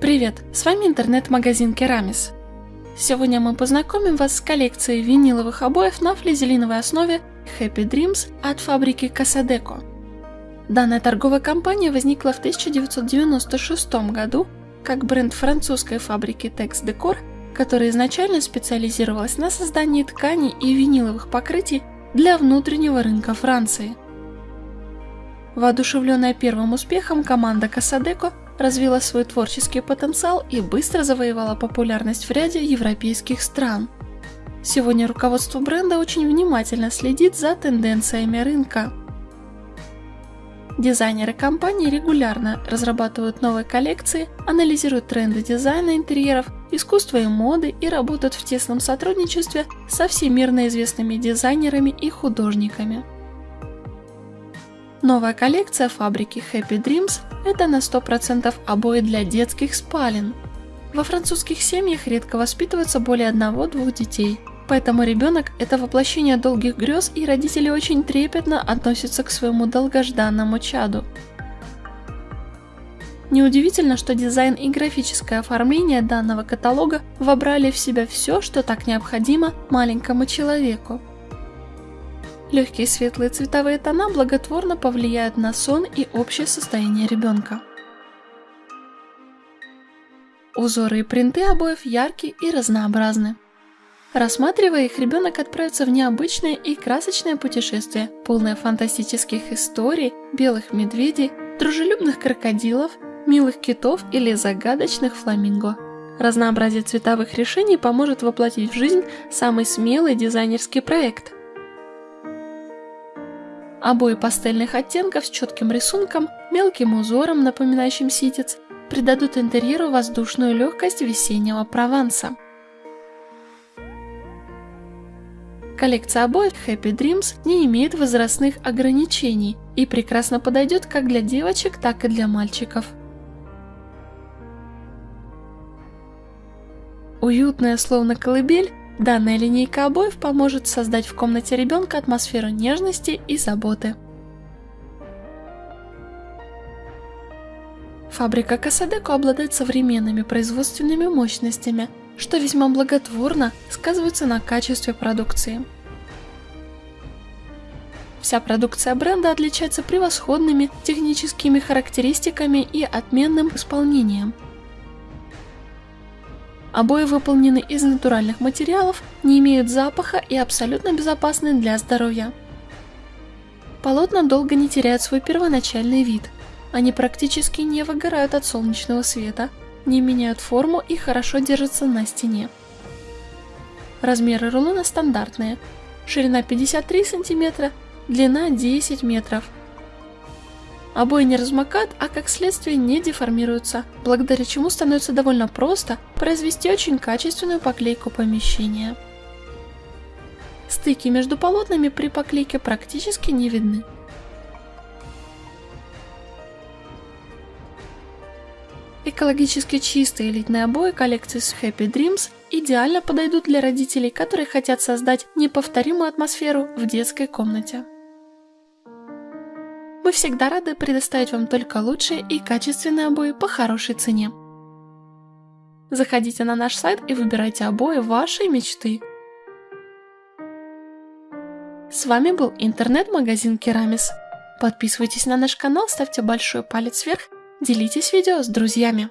Привет, с вами интернет-магазин Керамис. Сегодня мы познакомим вас с коллекцией виниловых обоев на флизелиновой основе Happy Dreams от фабрики Casadeco. Данная торговая компания возникла в 1996 году как бренд французской фабрики Tex Decor, которая изначально специализировалась на создании тканей и виниловых покрытий для внутреннего рынка Франции. Воодушевленная первым успехом, команда Casadeco развила свой творческий потенциал и быстро завоевала популярность в ряде европейских стран. Сегодня руководство бренда очень внимательно следит за тенденциями рынка. Дизайнеры компании регулярно разрабатывают новые коллекции, анализируют тренды дизайна интерьеров, искусства и моды и работают в тесном сотрудничестве со всемирно известными дизайнерами и художниками. Новая коллекция фабрики Happy Dreams – это на 100% обои для детских спален. Во французских семьях редко воспитывается более одного-двух детей, поэтому ребенок – это воплощение долгих грез и родители очень трепетно относятся к своему долгожданному чаду. Неудивительно, что дизайн и графическое оформление данного каталога вобрали в себя все, что так необходимо маленькому человеку. Легкие светлые цветовые тона благотворно повлияют на сон и общее состояние ребенка. Узоры и принты обоев яркие и разнообразны. Рассматривая их, ребенок отправится в необычное и красочное путешествие, полное фантастических историй, белых медведей, дружелюбных крокодилов, милых китов или загадочных фламинго. Разнообразие цветовых решений поможет воплотить в жизнь самый смелый дизайнерский проект – Обои пастельных оттенков с четким рисунком, мелким узором, напоминающим ситец, придадут интерьеру воздушную легкость весеннего Прованса. Коллекция обоев Happy Dreams не имеет возрастных ограничений и прекрасно подойдет как для девочек, так и для мальчиков. Уютная, словно колыбель, Данная линейка обоев поможет создать в комнате ребенка атмосферу нежности и заботы. Фабрика Касадеко обладает современными производственными мощностями, что весьма благотворно сказывается на качестве продукции. Вся продукция бренда отличается превосходными техническими характеристиками и отменным исполнением – Обои выполнены из натуральных материалов, не имеют запаха и абсолютно безопасны для здоровья. Полотна долго не теряют свой первоначальный вид. Они практически не выгорают от солнечного света, не меняют форму и хорошо держатся на стене. Размеры рулона стандартные. Ширина 53 см, длина 10 метров – Обои не размокают, а как следствие не деформируются, благодаря чему становится довольно просто произвести очень качественную поклейку помещения. Стыки между полотнами при поклейке практически не видны. Экологически чистые элитные обои коллекции с Happy Dreams идеально подойдут для родителей, которые хотят создать неповторимую атмосферу в детской комнате. Мы всегда рады предоставить вам только лучшие и качественные обои по хорошей цене. Заходите на наш сайт и выбирайте обои вашей мечты. С вами был интернет-магазин Керамис. Подписывайтесь на наш канал, ставьте большой палец вверх, делитесь видео с друзьями.